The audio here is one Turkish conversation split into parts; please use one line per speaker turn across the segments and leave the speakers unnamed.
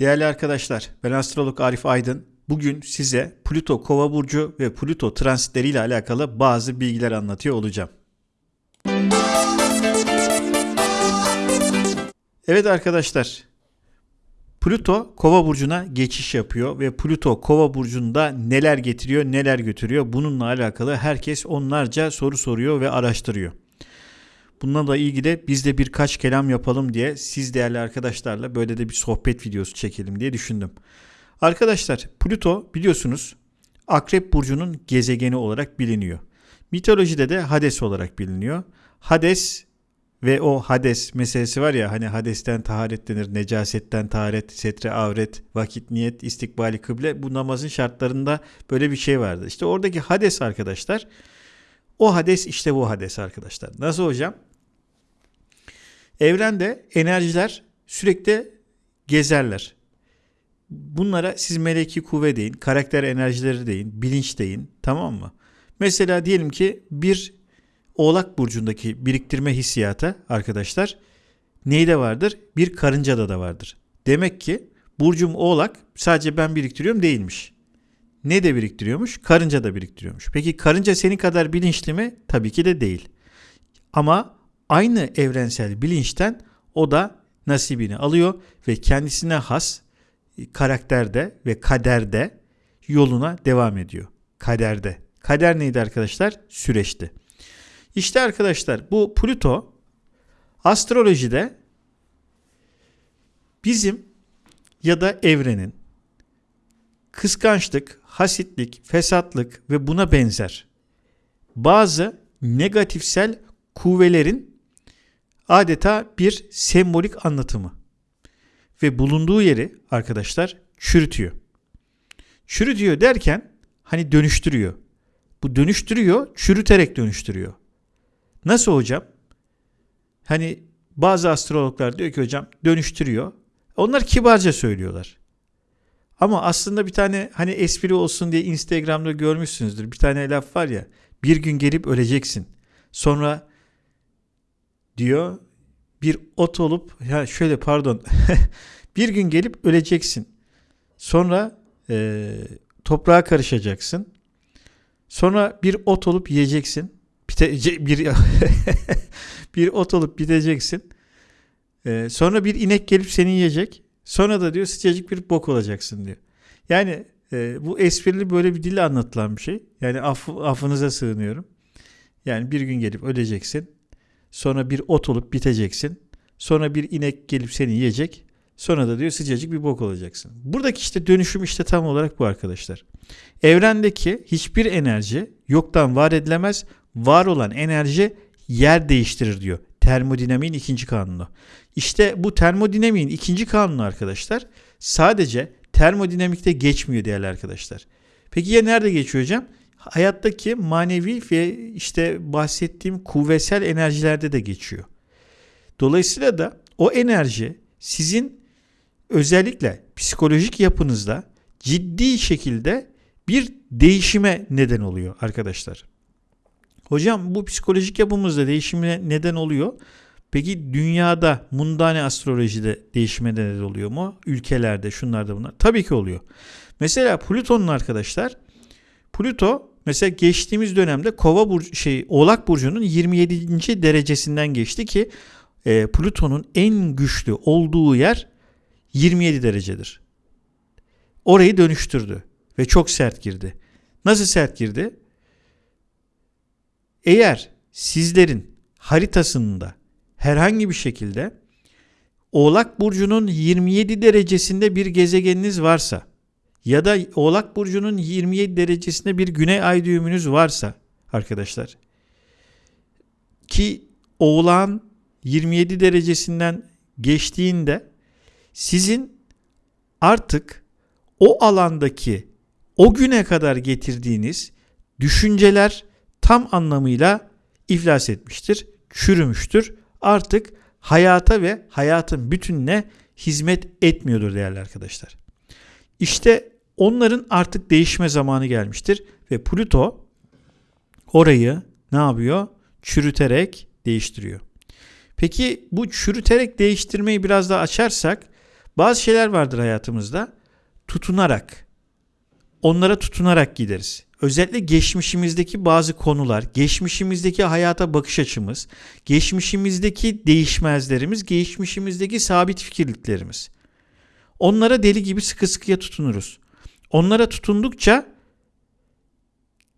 Değerli arkadaşlar, ben astrolog Arif Aydın. Bugün size Plüto Kova burcu ve Plüto transitleriyle alakalı bazı bilgiler anlatıyor olacağım. Evet arkadaşlar, Plüto Kova burcuna geçiş yapıyor ve Plüto Kova burcunda neler getiriyor, neler götürüyor bununla alakalı herkes onlarca soru soruyor ve araştırıyor. Bununla da ilgili biz de birkaç kelam yapalım diye siz değerli arkadaşlarla böyle de bir sohbet videosu çekelim diye düşündüm. Arkadaşlar Plüto biliyorsunuz Akrep Burcu'nun gezegeni olarak biliniyor. Mitolojide de Hades olarak biliniyor. Hades ve o Hades meselesi var ya hani Hades'ten taharet denir, necasetten taharet, setre avret, vakit niyet, istikbali kıble bu namazın şartlarında böyle bir şey vardı. İşte oradaki Hades arkadaşlar o Hades işte bu Hades arkadaşlar. Nasıl hocam? Evrende enerjiler sürekli gezerler. Bunlara siz meleki kuvve deyin, karakter enerjileri deyin, bilinç deyin tamam mı? Mesela diyelim ki bir oğlak burcundaki biriktirme hissiyatı arkadaşlar neyde vardır? Bir karıncada da vardır. Demek ki burcum oğlak sadece ben biriktiriyorum değilmiş. Ne de biriktiriyormuş? Karınca da biriktiriyormuş. Peki karınca senin kadar bilinçli mi? Tabii ki de değil. Ama aynı evrensel bilinçten o da nasibini alıyor ve kendisine has karakterde ve kaderde yoluna devam ediyor. Kaderde. Kader neydi arkadaşlar? Süreçti. İşte arkadaşlar bu Plüto astrolojide bizim ya da evrenin kıskançlık, hasitlik, fesatlık ve buna benzer bazı negatifsel kuvvelerin adeta bir sembolik anlatımı ve bulunduğu yeri arkadaşlar çürütüyor. Çürütüyor derken hani dönüştürüyor. Bu dönüştürüyor, çürüterek dönüştürüyor. Nasıl hocam? Hani bazı astrologlar diyor ki hocam dönüştürüyor. Onlar kibarca söylüyorlar. Ama aslında bir tane hani espri olsun diye Instagram'da görmüşsünüzdür. Bir tane laf var ya. Bir gün gelip öleceksin. Sonra diyor bir ot olup ya şöyle pardon bir gün gelip öleceksin. Sonra e, toprağa karışacaksın. Sonra bir ot olup yiyeceksin. Bite, bir bir ot olup biteceksin. E, sonra bir inek gelip seni yiyecek. Sonra da diyor sıcacık bir bok olacaksın diyor. Yani e, bu esprili böyle bir dille anlatılan bir şey. Yani af, affınıza sığınıyorum. Yani bir gün gelip öleceksin. Sonra bir ot olup biteceksin. Sonra bir inek gelip seni yiyecek. Sonra da diyor sıcacık bir bok olacaksın. Buradaki işte dönüşüm işte tam olarak bu arkadaşlar. Evrendeki hiçbir enerji yoktan var edilemez. Var olan enerji yer değiştirir diyor. Termodinamiğin ikinci kanunu. İşte bu termodinamiğin ikinci kanunu arkadaşlar sadece termodinamikte geçmiyor değerli arkadaşlar. Peki ya nerede geçiyor hocam? Hayattaki manevi ve işte bahsettiğim kuvvetsel enerjilerde de geçiyor. Dolayısıyla da o enerji sizin özellikle psikolojik yapınızda ciddi şekilde bir değişime neden oluyor arkadaşlar. Hocam bu psikolojik yapımızda değişime neden oluyor. Peki dünyada mundane astrolojide değişime neden oluyor mu? Ülkelerde şunlarda bunlar. Tabii ki oluyor. Mesela Plüton'un arkadaşlar Plüto mesela geçtiğimiz dönemde Kova burcu şey Oğlak burcunun 27. derecesinden geçti ki e, Plüton'un en güçlü olduğu yer 27 derecedir. Orayı dönüştürdü ve çok sert girdi. Nasıl sert girdi? Eğer sizlerin haritasında herhangi bir şekilde Oğlak burcunun 27 derecesinde bir gezegeniniz varsa ya da Oğlak burcunun 27 derecesinde bir güney ay düğümünüz varsa arkadaşlar ki Oğlağın 27 derecesinden geçtiğinde sizin artık o alandaki o güne kadar getirdiğiniz düşünceler tam anlamıyla iflas etmiştir, çürümüştür. Artık hayata ve hayatın bütününe hizmet etmiyordur değerli arkadaşlar. İşte onların artık değişme zamanı gelmiştir ve Plüto orayı ne yapıyor? Çürüterek değiştiriyor. Peki bu çürüterek değiştirmeyi biraz daha açarsak Bazı şeyler vardır hayatımızda tutunarak, onlara tutunarak gideriz. Özellikle geçmişimizdeki bazı konular, geçmişimizdeki hayata bakış açımız, geçmişimizdeki değişmezlerimiz, geçmişimizdeki sabit fikirliklerimiz. Onlara deli gibi sıkı sıkıya tutunuruz. Onlara tutundukça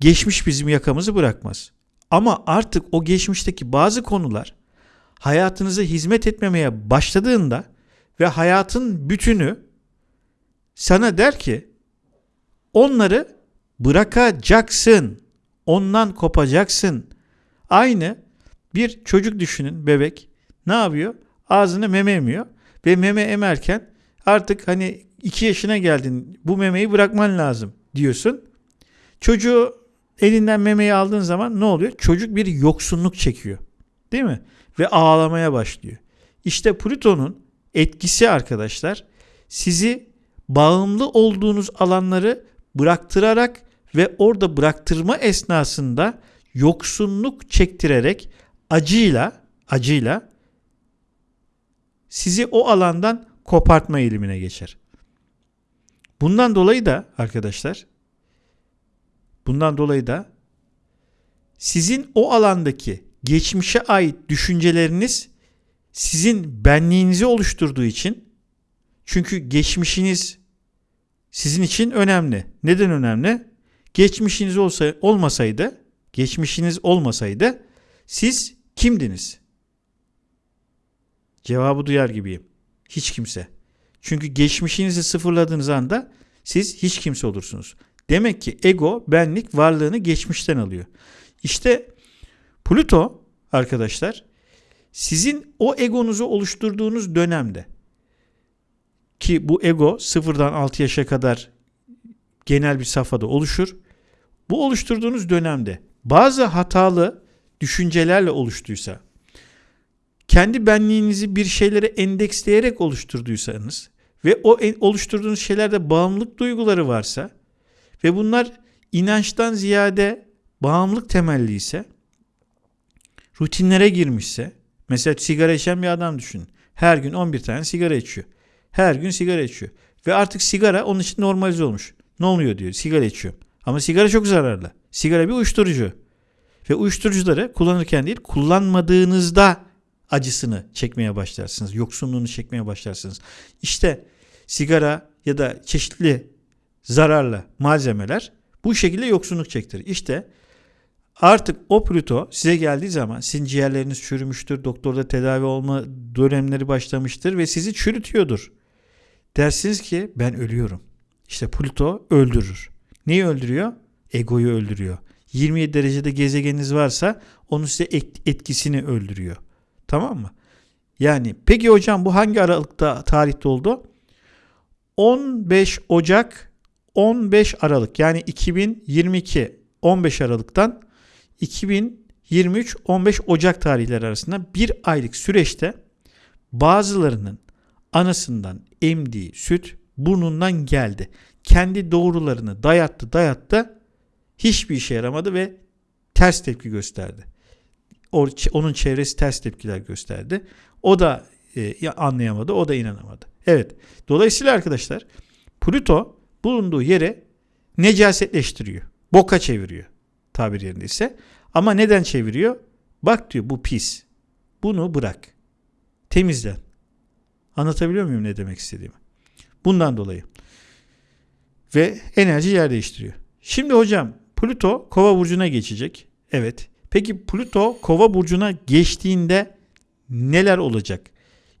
geçmiş bizim yakamızı bırakmaz. Ama artık o geçmişteki bazı konular hayatınıza hizmet etmemeye başladığında ve hayatın bütünü sana der ki onları bırakacaksın. Ondan kopacaksın. Aynı bir çocuk düşünün bebek ne yapıyor? Ağzını meme emiyor ve meme emerken artık hani 2 yaşına geldin bu memeyi bırakman lazım diyorsun. Çocuğu elinden memeyi aldığın zaman ne oluyor? Çocuk bir yoksunluk çekiyor. Değil mi? Ve ağlamaya başlıyor. İşte Plüton'un etkisi arkadaşlar sizi bağımlı olduğunuz alanları bıraktırarak ve orada bıraktırma esnasında yoksunluk çektirerek acıyla acıyla sizi o alandan kopartma eğilimine geçer. Bundan dolayı da arkadaşlar bundan dolayı da sizin o alandaki geçmişe ait düşünceleriniz sizin benliğinizi oluşturduğu için çünkü geçmişiniz sizin için önemli. Neden önemli? Geçmişiniz olsa olmasaydı, geçmişiniz olmasaydı siz kimdiniz? Cevabı duyar gibiyim. Hiç kimse. Çünkü geçmişinizi sıfırladığınız anda siz hiç kimse olursunuz. Demek ki ego, benlik varlığını geçmişten alıyor. İşte Plüto arkadaşlar sizin o egonuzu oluşturduğunuz dönemde ki bu ego sıfırdan 6 yaşa kadar genel bir safhada oluşur. Bu oluşturduğunuz dönemde bazı hatalı düşüncelerle oluştuysa, kendi benliğinizi bir şeylere endeksleyerek oluşturduysanız ve o oluşturduğunuz şeylerde bağımlılık duyguları varsa ve bunlar inançtan ziyade bağımlılık temelli ise rutinlere girmişse mesela sigara içen bir adam düşünün. Her gün 11 tane sigara içiyor. Her gün sigara içiyor. Ve artık sigara onun için normalize olmuş. Ne oluyor diyor. Sigara içiyor. Ama sigara çok zararlı. Sigara bir uyuşturucu. Ve uyuşturucuları kullanırken değil kullanmadığınızda acısını çekmeye başlarsınız. Yoksunluğunu çekmeye başlarsınız. İşte sigara ya da çeşitli zararlı malzemeler bu şekilde yoksunluk çektirir. İşte artık o Plüto size geldiği zaman sizin ciğerleriniz çürümüştür. Doktorda tedavi olma dönemleri başlamıştır ve sizi çürütüyordur. Dersiniz ki ben ölüyorum. İşte Plüto öldürür. Neyi öldürüyor? Egoyu öldürüyor. 27 derecede gezegeniniz varsa onun size etkisini öldürüyor. Tamam mı? Yani peki hocam bu hangi aralıkta tarihte oldu? 15 Ocak 15 Aralık yani 2022 15 Aralık'tan 2023 15 Ocak tarihleri arasında bir aylık süreçte bazılarının anasından emdiği süt burnundan geldi. Kendi doğrularını dayattı dayattı hiçbir işe yaramadı ve ters tepki gösterdi. Onun çevresi ters tepkiler gösterdi. O da e, anlayamadı, o da inanamadı. Evet. Dolayısıyla arkadaşlar Plüto bulunduğu yere necasetleştiriyor. Boka çeviriyor tabir yerindeyse. Ama neden çeviriyor? Bak diyor bu pis. Bunu bırak. Temizlen. Anlatabiliyor muyum ne demek istediğimi? Bundan dolayı. Ve enerji yer değiştiriyor. Şimdi hocam Plüto kova burcuna geçecek. Evet. Peki Plüto kova burcuna geçtiğinde neler olacak?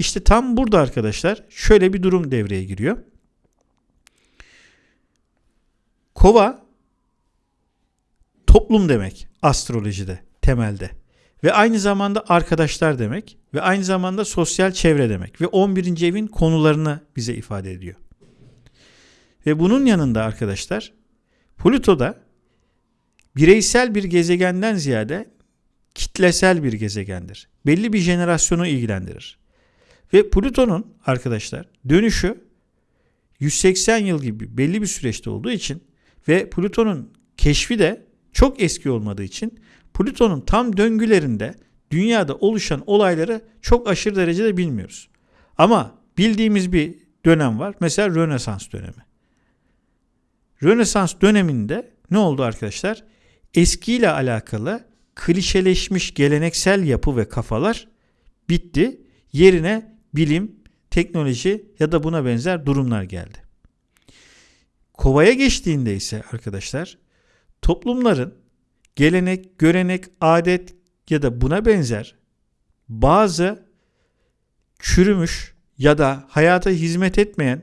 İşte tam burada arkadaşlar şöyle bir durum devreye giriyor. Kova toplum demek astrolojide temelde. Ve aynı zamanda arkadaşlar demek ve aynı zamanda sosyal çevre demek ve 11. evin konularını bize ifade ediyor. Ve bunun yanında arkadaşlar Plüto da bireysel bir gezegenden ziyade kitlesel bir gezegendir. Belli bir jenerasyonu ilgilendirir. Ve Plüton'un arkadaşlar dönüşü 180 yıl gibi belli bir süreçte olduğu için ve Plüton'un keşfi de çok eski olmadığı için Plüton'un tam döngülerinde dünyada oluşan olayları çok aşırı derecede bilmiyoruz. Ama bildiğimiz bir dönem var. Mesela Rönesans dönemi. Rönesans döneminde ne oldu arkadaşlar? Eskiyle alakalı klişeleşmiş geleneksel yapı ve kafalar bitti. Yerine bilim, teknoloji ya da buna benzer durumlar geldi. Kovaya geçtiğinde ise arkadaşlar toplumların gelenek, görenek, adet ya da buna benzer bazı çürümüş ya da hayata hizmet etmeyen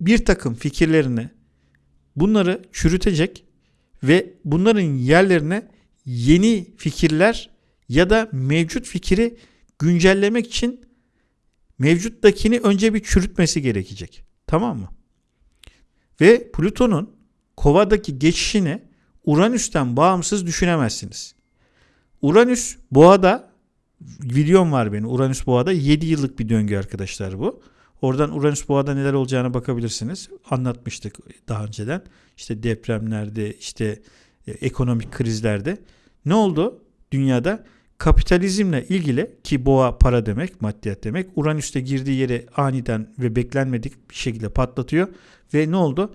bir takım fikirlerini bunları çürütecek ve bunların yerlerine yeni fikirler ya da mevcut fikri güncellemek için mevcuttakini önce bir çürütmesi gerekecek. Tamam mı? Ve Plüton'un kovadaki geçişini Uranüs'ten bağımsız düşünemezsiniz. Uranüs boğada videom var benim Uranüs boğada 7 yıllık bir döngü arkadaşlar bu. Oradan Uranüs boğada neler olacağına bakabilirsiniz. Anlatmıştık daha önceden. İşte depremlerde, işte e, ekonomik krizlerde. Ne oldu dünyada? Kapitalizmle ilgili ki boğa para demek, maddiyat demek. Uranüs'te girdiği yere aniden ve beklenmedik bir şekilde patlatıyor. Ve ne oldu?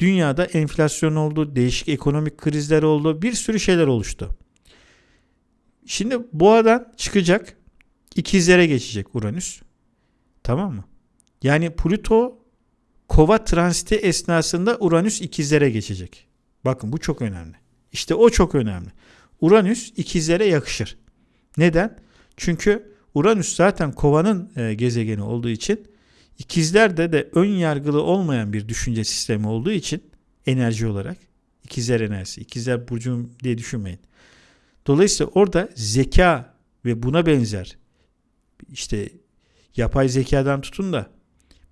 Dünyada enflasyon oldu, değişik ekonomik krizler oldu, bir sürü şeyler oluştu. Şimdi boğadan çıkacak, ikizlere geçecek Uranüs. Tamam mı? Yani Plüto kova transiti esnasında Uranüs ikizlere geçecek. Bakın bu çok önemli. İşte o çok önemli. Uranüs ikizlere yakışır. Neden? Çünkü Uranüs zaten kovanın e, gezegeni olduğu için ikizlerde de ön yargılı olmayan bir düşünce sistemi olduğu için enerji olarak ikizler enerjisi, ikizler burcum diye düşünmeyin. Dolayısıyla orada zeka ve buna benzer işte yapay zekadan tutun da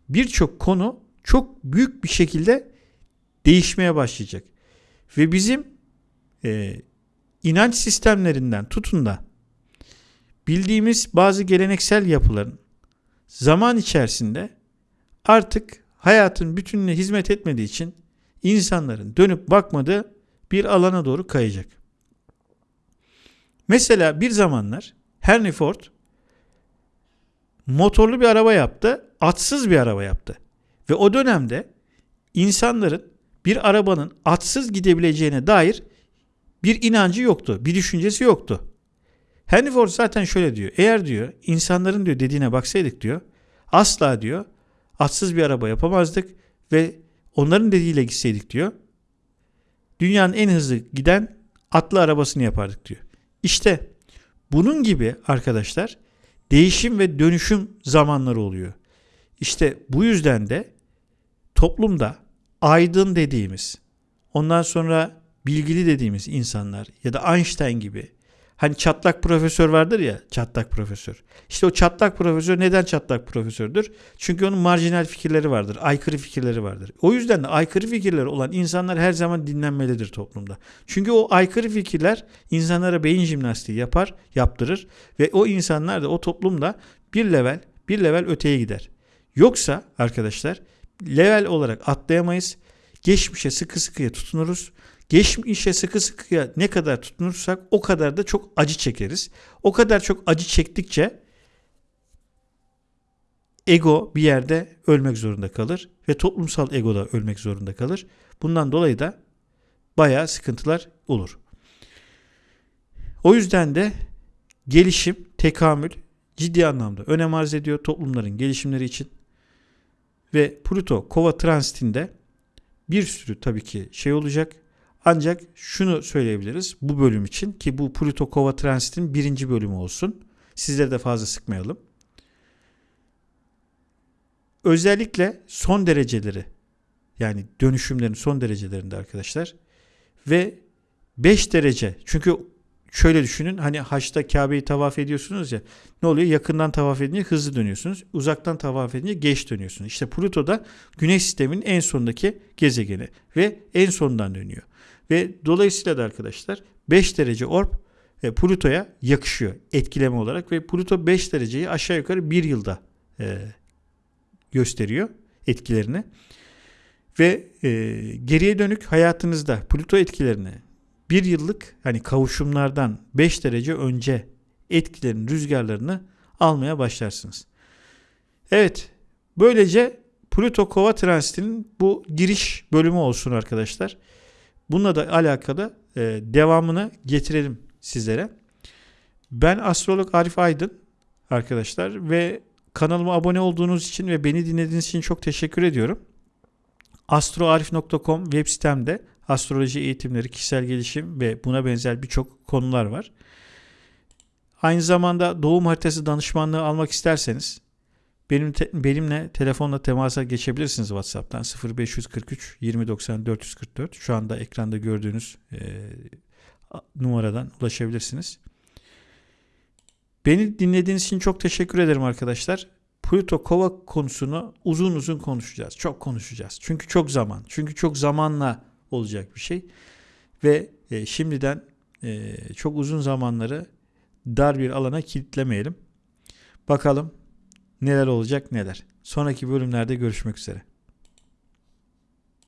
birçok konu çok büyük bir şekilde değişmeye başlayacak. Ve bizim e, inanç sistemlerinden tutun da bildiğimiz bazı geleneksel yapıların zaman içerisinde artık hayatın bütününe hizmet etmediği için insanların dönüp bakmadığı bir alana doğru kayacak. Mesela bir zamanlar Henry Ford motorlu bir araba yaptı, atsız bir araba yaptı. Ve o dönemde insanların bir arabanın atsız gidebileceğine dair bir inancı yoktu, bir düşüncesi yoktu. Henry Ford zaten şöyle diyor. Eğer diyor insanların diyor dediğine baksaydık diyor asla diyor atsız bir araba yapamazdık ve onların dediğiyle gitseydik diyor dünyanın en hızlı giden atlı arabasını yapardık diyor. İşte bunun gibi arkadaşlar değişim ve dönüşüm zamanları oluyor. İşte bu yüzden de toplumda aydın dediğimiz, ondan sonra bilgili dediğimiz insanlar ya da Einstein gibi Hani çatlak profesör vardır ya çatlak profesör. İşte o çatlak profesör neden çatlak profesördür? Çünkü onun marjinal fikirleri vardır. Aykırı fikirleri vardır. O yüzden de aykırı fikirleri olan insanlar her zaman dinlenmelidir toplumda. Çünkü o aykırı fikirler insanlara beyin jimnastiği yapar, yaptırır ve o insanlar da o toplumda bir level, bir level öteye gider. Yoksa arkadaşlar level olarak atlayamayız. Geçmişe sıkı sıkıya tutunuruz Geçmişe sıkı sıkıya ne kadar tutunursak o kadar da çok acı çekeriz. O kadar çok acı çektikçe ego bir yerde ölmek zorunda kalır ve toplumsal ego da ölmek zorunda kalır. Bundan dolayı da bayağı sıkıntılar olur. O yüzden de gelişim, tekamül ciddi anlamda önem arz ediyor toplumların gelişimleri için. Ve Pluto Kova transitinde bir sürü tabii ki şey olacak. Ancak şunu söyleyebiliriz bu bölüm için ki bu Pluto Kova Transit'in birinci bölümü olsun. Sizleri de fazla sıkmayalım. Özellikle son dereceleri yani dönüşümlerin son derecelerinde arkadaşlar ve 5 derece çünkü şöyle düşünün hani haçta Kabe'yi tavaf ediyorsunuz ya ne oluyor yakından tavaf edince hızlı dönüyorsunuz uzaktan tavaf edince geç dönüyorsunuz. İşte Pluto da güneş sisteminin en sondaki gezegeni ve en sondan dönüyor. Ve dolayısıyla da arkadaşlar 5 derece orb e, Plüto'ya yakışıyor etkileme olarak ve Plüto 5 dereceyi aşağı yukarı bir yılda e, gösteriyor etkilerini. Ve e, geriye dönük hayatınızda Plüto etkilerini bir yıllık hani kavuşumlardan 5 derece önce etkilerin rüzgarlarını almaya başlarsınız. Evet Böylece Plüto Kova transitinin bu giriş bölümü olsun arkadaşlar. Bununla da alakalı e, devamını getirelim sizlere. Ben astrolog Arif Aydın arkadaşlar ve kanalıma abone olduğunuz için ve beni dinlediğiniz için çok teşekkür ediyorum. astroarif.com web sitemde astroloji eğitimleri, kişisel gelişim ve buna benzer birçok konular var. Aynı zamanda doğum haritası danışmanlığı almak isterseniz benim te- benimle telefonla temasa geçebilirsiniz WhatsApp'tan 0543 2090 444. Şu anda ekranda gördüğünüz e, numaradan ulaşabilirsiniz. Beni dinlediğiniz için çok teşekkür ederim arkadaşlar. Pluto Kova konusunu uzun uzun konuşacağız. Çok konuşacağız. Çünkü çok zaman. Çünkü çok zamanla olacak bir şey. Ve e, şimdiden e, çok uzun zamanları dar bir alana kilitlemeyelim. Bakalım neler olacak neler. Sonraki bölümlerde görüşmek üzere.